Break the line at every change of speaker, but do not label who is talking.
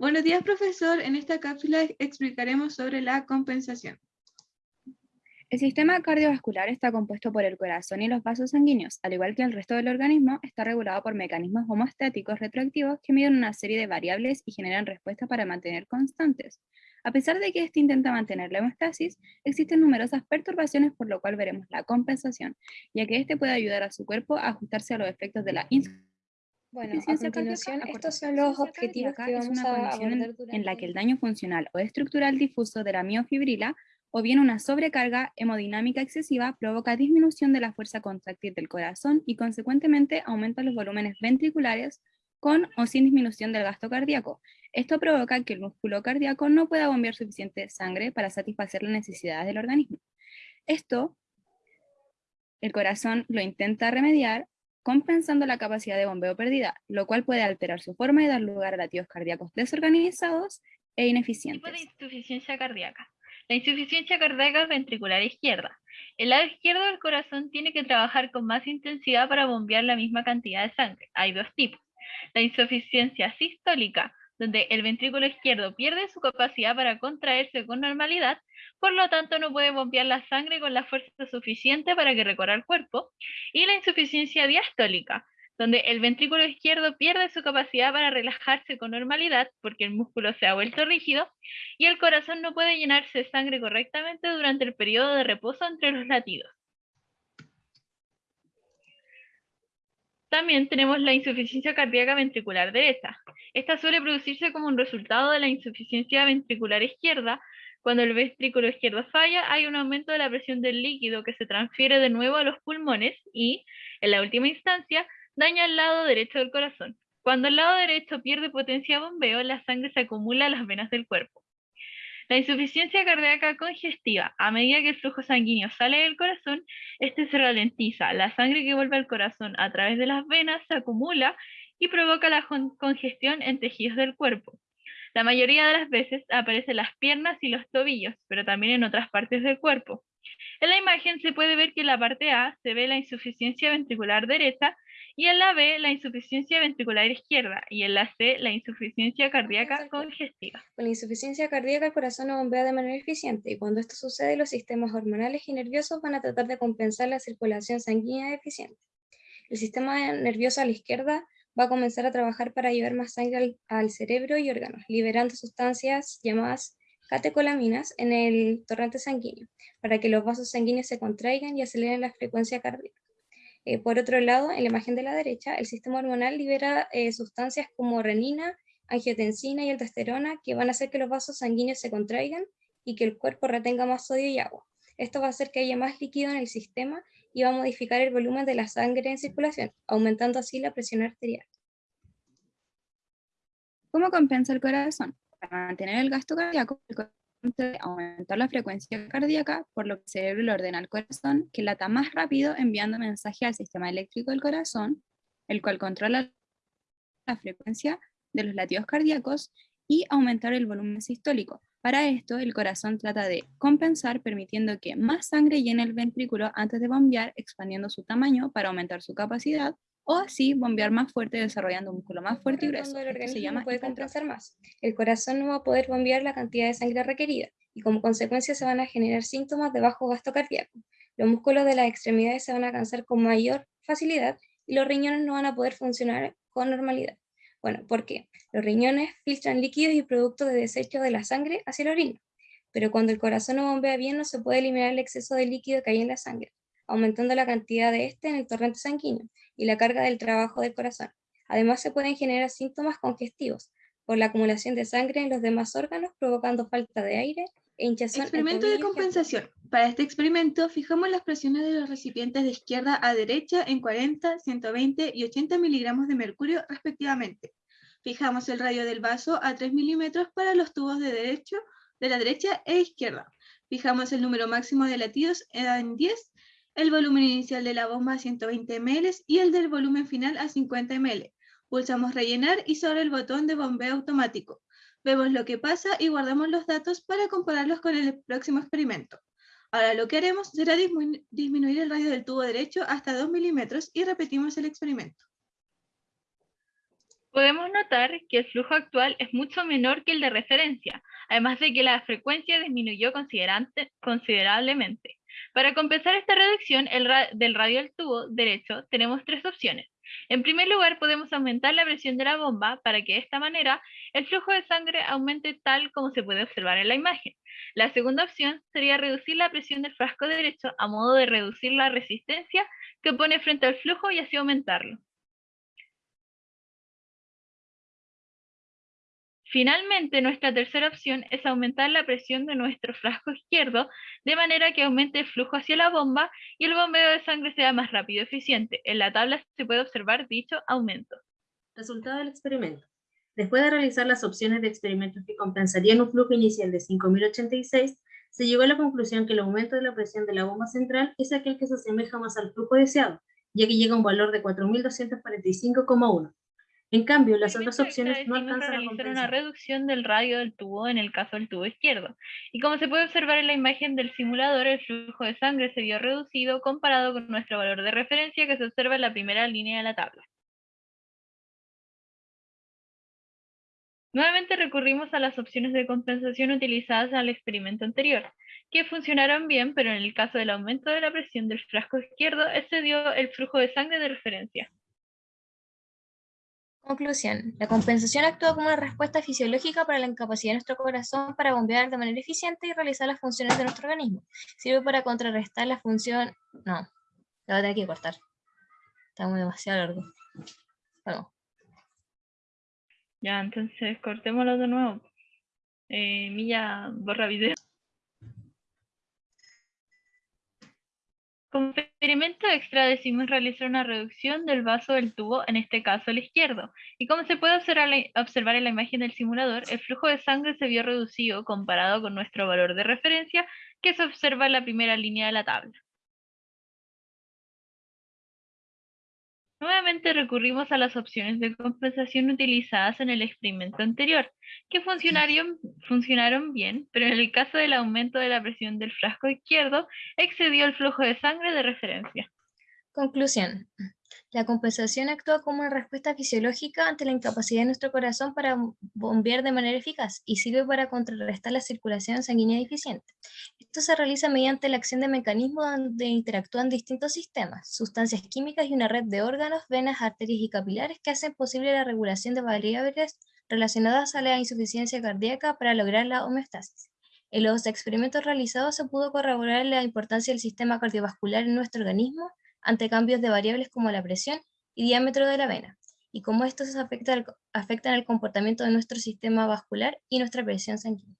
Buenos días, profesor. En esta cápsula explicaremos sobre la compensación.
El sistema cardiovascular está compuesto por el corazón y los vasos sanguíneos, al igual que el resto del organismo, está regulado por mecanismos homostáticos retroactivos que miden una serie de variables y generan respuestas para mantener constantes. A pesar de que este intenta mantener la homeostasis, existen numerosas perturbaciones por lo cual veremos la compensación, ya que este puede ayudar a su cuerpo a ajustarse a los efectos de la insuficiencia
bueno, a continuación, estos son los objetivos que vamos
una
a
en la que el daño funcional o estructural difuso de la miofibrila o bien una sobrecarga hemodinámica excesiva provoca disminución de la fuerza contráctil del corazón y consecuentemente aumenta los volúmenes ventriculares con o sin disminución del gasto cardíaco. Esto provoca que el músculo cardíaco no pueda bombear suficiente sangre para satisfacer las necesidades del organismo. Esto, el corazón lo intenta remediar compensando la capacidad de bombeo perdida, lo cual puede alterar su forma y dar lugar a latidos cardíacos desorganizados e ineficientes.
Tipo de insuficiencia cardíaca. La insuficiencia cardíaca ventricular izquierda. El lado izquierdo del corazón tiene que trabajar con más intensidad para bombear la misma cantidad de sangre. Hay dos tipos. La insuficiencia sistólica, donde el ventrículo izquierdo pierde su capacidad para contraerse con normalidad, por lo tanto no puede bombear la sangre con la fuerza suficiente para que recorra el cuerpo, y la insuficiencia diastólica, donde el ventrículo izquierdo pierde su capacidad para relajarse con normalidad porque el músculo se ha vuelto rígido y el corazón no puede llenarse de sangre correctamente durante el periodo de reposo entre los latidos. También tenemos la insuficiencia cardíaca ventricular derecha. Esta suele producirse como un resultado de la insuficiencia ventricular izquierda. Cuando el ventrículo izquierdo falla, hay un aumento de la presión del líquido que se transfiere de nuevo a los pulmones y, en la última instancia, daña el lado derecho del corazón. Cuando el lado derecho pierde potencia de bombeo, la sangre se acumula en las venas del cuerpo. La insuficiencia cardíaca congestiva, a medida que el flujo sanguíneo sale del corazón, este se ralentiza. La sangre que vuelve al corazón a través de las venas se acumula y provoca la congestión en tejidos del cuerpo. La mayoría de las veces aparece en las piernas y los tobillos, pero también en otras partes del cuerpo. En la imagen se puede ver que en la parte A se ve la insuficiencia ventricular derecha y en la B la insuficiencia ventricular izquierda y en la C la insuficiencia cardíaca congestiva.
Con la insuficiencia cardíaca el corazón no bombea de manera eficiente y cuando esto sucede los sistemas hormonales y nerviosos van a tratar de compensar la circulación sanguínea deficiente. El sistema nervioso a la izquierda va a comenzar a trabajar para llevar más sangre al, al cerebro y órganos, liberando sustancias llamadas catecolaminas en el torrente sanguíneo, para que los vasos sanguíneos se contraigan y aceleren la frecuencia cardíaca. Eh, por otro lado, en la imagen de la derecha, el sistema hormonal libera eh, sustancias como renina, angiotensina y aldosterona que van a hacer que los vasos sanguíneos se contraigan y que el cuerpo retenga más sodio y agua. Esto va a hacer que haya más líquido en el sistema y va a modificar el volumen de la sangre en circulación, aumentando así la presión arterial.
¿Cómo compensa el corazón? Para mantener el gasto cardíaco, aumentar la frecuencia cardíaca, por lo que el cerebro le ordena al corazón que lata más rápido enviando mensaje al sistema eléctrico del corazón, el cual controla la frecuencia de los latidos cardíacos y aumentar el volumen sistólico. Para esto, el corazón trata de compensar permitiendo que más sangre llene el ventrículo antes de bombear, expandiendo su tamaño para aumentar su capacidad o así bombear más fuerte desarrollando un músculo más fuerte y grueso.
El organismo se llama puede compensar más. El corazón no va a poder bombear la cantidad de sangre requerida y como consecuencia se van a generar síntomas de bajo gasto cardíaco. Los músculos de las extremidades se van a cansar con mayor facilidad y los riñones no van a poder funcionar con normalidad. Bueno, ¿por qué? Los riñones filtran líquidos y productos de desecho de la sangre hacia el orina, pero cuando el corazón no bombea bien no se puede eliminar el exceso de líquido que hay en la sangre, aumentando la cantidad de este en el torrente sanguíneo y la carga del trabajo del corazón. Además se pueden generar síntomas congestivos por la acumulación de sangre en los demás órganos, provocando falta de aire e hinchazón.
Experimento de compensación. Para este experimento, fijamos las presiones de los recipientes de izquierda a derecha en 40, 120 y 80 miligramos de mercurio respectivamente. Fijamos el radio del vaso a 3 milímetros para los tubos de, derecho, de la derecha e izquierda. Fijamos el número máximo de latidos en 10 el volumen inicial de la bomba a 120 ml y el del volumen final a 50 ml. Pulsamos rellenar y sobre el botón de bombeo automático. Vemos lo que pasa y guardamos los datos para compararlos con el próximo experimento. Ahora lo que haremos será disminuir el radio del tubo derecho hasta 2 milímetros y repetimos el experimento.
Podemos notar que el flujo actual es mucho menor que el de referencia, además de que la frecuencia disminuyó considerablemente. Para compensar esta reducción del radio del tubo derecho, tenemos tres opciones. En primer lugar, podemos aumentar la presión de la bomba para que de esta manera el flujo de sangre aumente tal como se puede observar en la imagen. La segunda opción sería reducir la presión del frasco derecho a modo de reducir la resistencia que pone frente al flujo y así aumentarlo. Finalmente, nuestra tercera opción es aumentar la presión de nuestro frasco izquierdo de manera que aumente el flujo hacia la bomba y el bombeo de sangre sea más rápido y eficiente. En la tabla se puede observar dicho aumento.
Resultado del experimento. Después de realizar las opciones de experimentos que compensarían un flujo inicial de 5.086, se llegó a la conclusión que el aumento de la presión de la bomba central es aquel que se asemeja más al flujo deseado, ya que llega a un valor de 4.245,1. En cambio, las otras opciones no alcanzan a
realizar una reducción del radio del tubo en el caso del tubo izquierdo. Y como se puede observar en la imagen del simulador, el flujo de sangre se vio reducido comparado con nuestro valor de referencia que se observa en la primera línea de la tabla. Nuevamente recurrimos a las opciones de compensación utilizadas en el experimento anterior, que funcionaron bien, pero en el caso del aumento de la presión del frasco izquierdo excedió el flujo de sangre de referencia.
Conclusión. La compensación actúa como una respuesta fisiológica para la incapacidad de nuestro corazón para bombear de manera eficiente y realizar las funciones de nuestro organismo. Sirve para contrarrestar la función... No, la voy a tener que cortar. Está muy demasiado largo. Bueno.
Ya, entonces cortémoslo de nuevo. Eh, Milla, borra video. Como experimento extra decimos realizar una reducción del vaso del tubo, en este caso el izquierdo. Y como se puede observar en la imagen del simulador, el flujo de sangre se vio reducido comparado con nuestro valor de referencia que se observa en la primera línea de la tabla. Nuevamente recurrimos a las opciones de compensación utilizadas en el experimento anterior, que funcionaron, funcionaron bien, pero en el caso del aumento de la presión del frasco izquierdo, excedió el flujo de sangre de referencia.
Conclusión. La compensación actúa como una respuesta fisiológica ante la incapacidad de nuestro corazón para bombear de manera eficaz y sirve para contrarrestar la circulación sanguínea deficiente. Esto se realiza mediante la acción de mecanismos donde interactúan distintos sistemas, sustancias químicas y una red de órganos, venas, arterias y capilares que hacen posible la regulación de variables relacionadas a la insuficiencia cardíaca para lograr la homeostasis. En los experimentos realizados se pudo corroborar la importancia del sistema cardiovascular en nuestro organismo ante cambios de variables como la presión y diámetro de la vena, y cómo estos afectan, afectan el comportamiento de nuestro sistema vascular y nuestra presión sanguínea.